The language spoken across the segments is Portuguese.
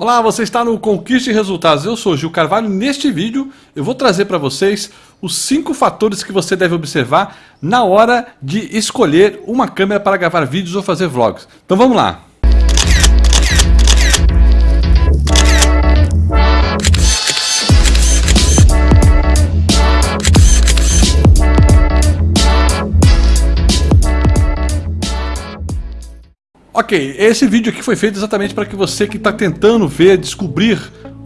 Olá, você está no Conquiste Resultados. Eu sou Gil Carvalho. Neste vídeo eu vou trazer para vocês os cinco fatores que você deve observar na hora de escolher uma câmera para gravar vídeos ou fazer vlogs. Então vamos lá. Ok, esse vídeo aqui foi feito exatamente para que você que está tentando ver, descobrir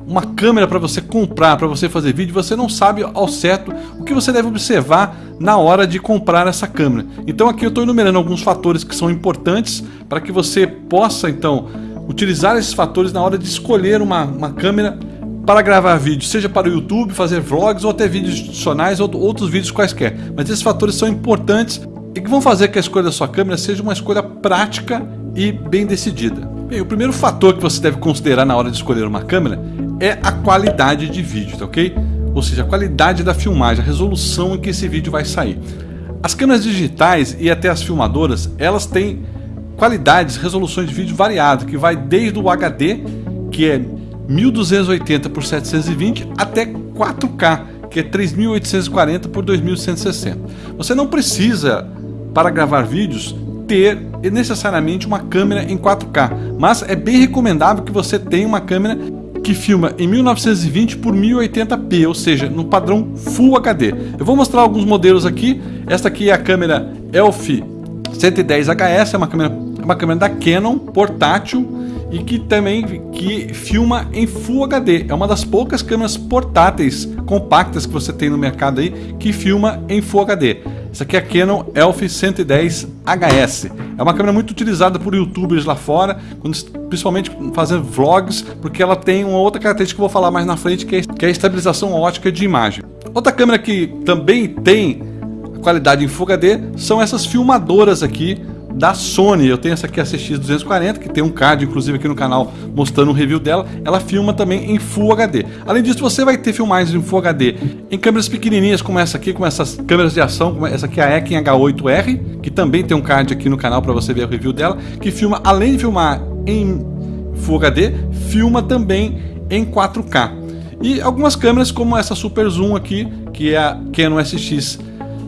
uma câmera para você comprar, para você fazer vídeo, você não sabe ao certo o que você deve observar na hora de comprar essa câmera. Então aqui eu estou enumerando alguns fatores que são importantes para que você possa então utilizar esses fatores na hora de escolher uma, uma câmera para gravar vídeos, seja para o YouTube, fazer vlogs ou até vídeos adicionais ou outros vídeos quaisquer. Mas esses fatores são importantes e que vão fazer que a escolha da sua câmera seja uma escolha prática e bem decidida. Bem, o primeiro fator que você deve considerar na hora de escolher uma câmera é a qualidade de vídeo, tá ok? Ou seja, a qualidade da filmagem, a resolução em que esse vídeo vai sair. As câmeras digitais e até as filmadoras, elas têm qualidades, resoluções de vídeo variadas, que vai desde o HD, que é 1280 por 720, até 4K, que é 3840 por 2160. Você não precisa, para gravar vídeos, ter necessariamente uma câmera em 4K, mas é bem recomendável que você tenha uma câmera que filma em 1920 por 1080p, ou seja, no padrão Full HD. Eu vou mostrar alguns modelos aqui. Esta aqui é a câmera ELF 110HS, é uma câmera, uma câmera da Canon portátil e que também que filma em Full HD. É uma das poucas câmeras portáteis compactas que você tem no mercado aí que filma em Full HD. Essa aqui é a Canon ELPH 110HS. É uma câmera muito utilizada por youtubers lá fora, principalmente fazendo vlogs, porque ela tem uma outra característica que eu vou falar mais na frente, que é, que é a estabilização ótica de imagem. Outra câmera que também tem qualidade em Full HD são essas filmadoras aqui da Sony. Eu tenho essa aqui, a CX240, que tem um card, inclusive, aqui no canal mostrando um review dela. Ela filma também em Full HD. Além disso, você vai ter filmagens em Full HD em câmeras pequenininhas como essa aqui, como essas câmeras de ação, como essa aqui a Ekin H8R, que também tem um card aqui no canal para você ver o review dela, que filma, além de filmar em Full HD, filma também em 4K. E algumas câmeras como essa Super Zoom aqui, que é a Canon SX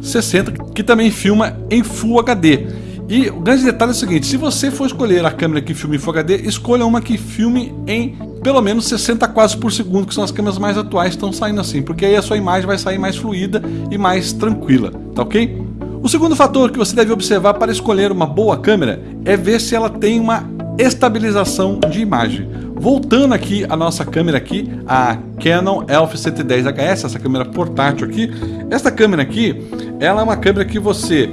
60, que também filma em Full HD. E o grande detalhe é o seguinte, se você for escolher a câmera que filme em Full HD, escolha uma que filme em pelo menos 60 quadros por segundo, que são as câmeras mais atuais que estão saindo assim, porque aí a sua imagem vai sair mais fluida e mais tranquila, tá ok? O segundo fator que você deve observar para escolher uma boa câmera é ver se ela tem uma estabilização de imagem. Voltando aqui a nossa câmera aqui, a Canon ELPH 110HS, essa câmera portátil aqui, essa câmera aqui, ela é uma câmera que você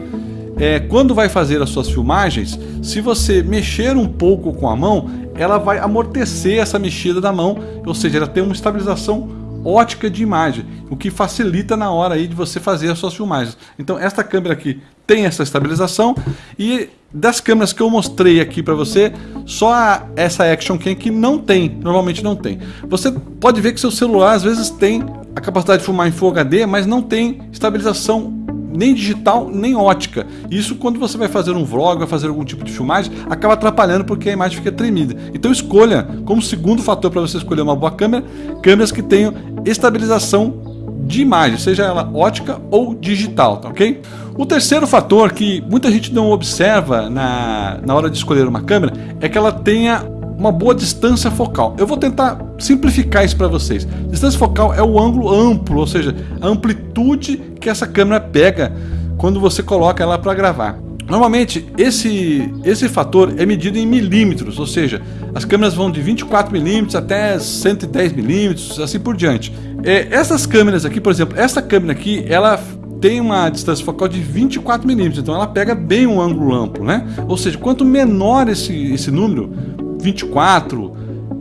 é, quando vai fazer as suas filmagens, se você mexer um pouco com a mão, ela vai amortecer essa mexida da mão, ou seja, ela tem uma estabilização ótica de imagem, o que facilita na hora aí de você fazer as suas filmagens. Então esta câmera aqui tem essa estabilização e das câmeras que eu mostrei aqui para você, só a, essa Action Cam que não tem, normalmente não tem. Você pode ver que seu celular às vezes tem a capacidade de filmar em Full HD, mas não tem estabilização nem digital, nem ótica. Isso quando você vai fazer um vlog, vai fazer algum tipo de filmagem, acaba atrapalhando porque a imagem fica tremida. Então escolha, como segundo fator para você escolher uma boa câmera, câmeras que tenham estabilização de imagem, seja ela ótica ou digital, tá ok? O terceiro fator que muita gente não observa na, na hora de escolher uma câmera é que ela tenha uma boa distância focal. Eu vou tentar simplificar isso para vocês. Distância focal é o ângulo amplo, ou seja, a amplitude que essa câmera pega quando você coloca ela para gravar. Normalmente esse, esse fator é medido em milímetros, ou seja, as câmeras vão de 24 milímetros até 110 milímetros, assim por diante. É, essas câmeras aqui, por exemplo, essa câmera aqui, ela tem uma distância focal de 24 milímetros, então ela pega bem um ângulo amplo, né? Ou seja, quanto menor esse, esse número, 24,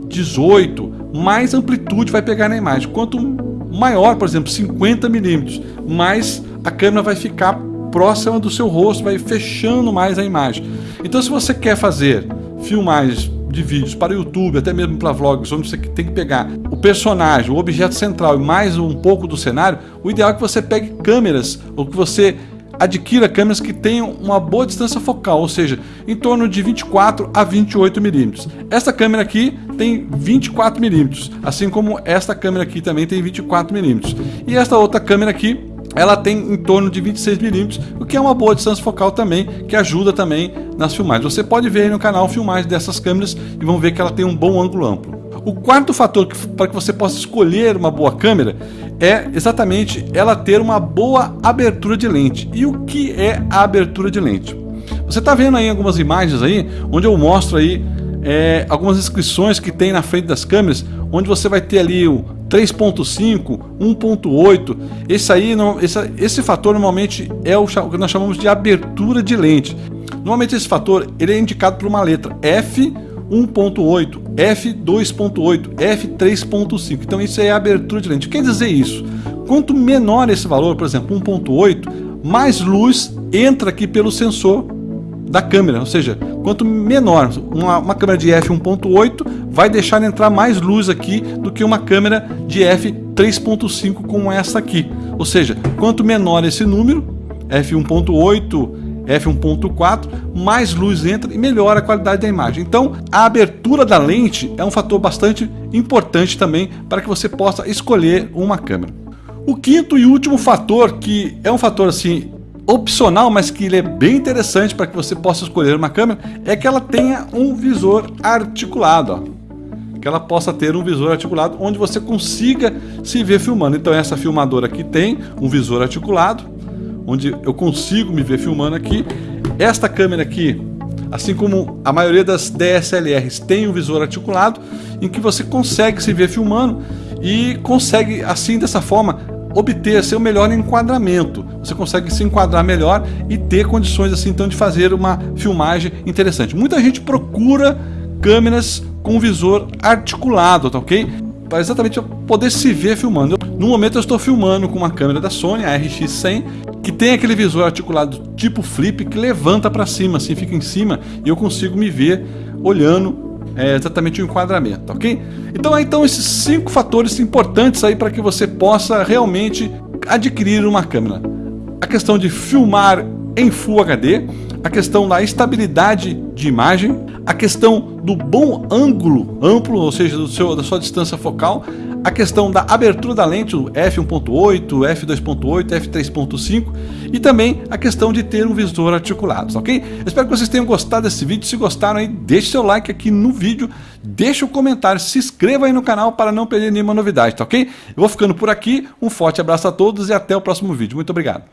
18, mais amplitude vai pegar na imagem. Quanto maior, por exemplo, 50 milímetros, mais a câmera vai ficar próxima do seu rosto, vai fechando mais a imagem. Então, se você quer fazer filmagens de vídeos para o YouTube, até mesmo para vlogs, onde você tem que pegar o personagem, o objeto central e mais um pouco do cenário, o ideal é que você pegue câmeras ou que você adquira câmeras que tenham uma boa distância focal, ou seja, em torno de 24 a 28 milímetros. Esta câmera aqui tem 24 milímetros, assim como esta câmera aqui também tem 24 milímetros. E esta outra câmera aqui ela tem em torno de 26 milímetros, o que é uma boa distância focal também, que ajuda também nas filmagens. Você pode ver aí no canal filmagens dessas câmeras e vão ver que ela tem um bom ângulo amplo. O quarto fator para que você possa escolher uma boa câmera é exatamente ela ter uma boa abertura de lente. E o que é a abertura de lente? Você está vendo aí algumas imagens aí, onde eu mostro aí é, algumas inscrições que tem na frente das câmeras, onde você vai ter ali o 3.5, 1.8. Esse aí, esse, esse fator normalmente é o que nós chamamos de abertura de lente. Normalmente esse fator ele é indicado por uma letra F 1.8, f2.8, f3.5. Então isso é abertura de lente. Quer dizer isso? Quanto menor esse valor, por exemplo, 1.8, mais luz entra aqui pelo sensor da câmera, ou seja, quanto menor, uma, uma câmera de f1.8 vai deixar entrar mais luz aqui do que uma câmera de f3.5 como essa aqui. Ou seja, quanto menor esse número, f1.8, f1.4, mais luz entra e melhora a qualidade da imagem. Então, a abertura da lente é um fator bastante importante também para que você possa escolher uma câmera. O quinto e último fator, que é um fator assim opcional, mas que ele é bem interessante para que você possa escolher uma câmera, é que ela tenha um visor articulado. Ó. Que ela possa ter um visor articulado onde você consiga se ver filmando. Então essa filmadora aqui tem um visor articulado, onde eu consigo me ver filmando aqui. Esta câmera aqui, assim como a maioria das DSLRs, tem um visor articulado, em que você consegue se ver filmando e consegue, assim, dessa forma, obter seu melhor enquadramento. Você consegue se enquadrar melhor e ter condições, assim, então, de fazer uma filmagem interessante. Muita gente procura câmeras com visor articulado, tá ok? Para exatamente poder se ver filmando. No momento eu estou filmando com uma câmera da Sony, a RX100, que tem aquele visor articulado tipo flip que levanta para cima, assim, fica em cima e eu consigo me ver olhando é, exatamente o enquadramento, ok? Então, então esses cinco fatores importantes aí para que você possa realmente adquirir uma câmera. A questão de filmar em Full HD, a questão da estabilidade de imagem, a questão do bom ângulo amplo, ou seja, do seu, da sua distância focal, a questão da abertura da lente, f1.8, f2.8, f3.5 e também a questão de ter um visor articulado, ok? Eu espero que vocês tenham gostado desse vídeo, se gostaram aí, deixe seu like aqui no vídeo, deixe o um comentário, se inscreva aí no canal para não perder nenhuma novidade, tá ok? Eu vou ficando por aqui, um forte abraço a todos e até o próximo vídeo, muito obrigado.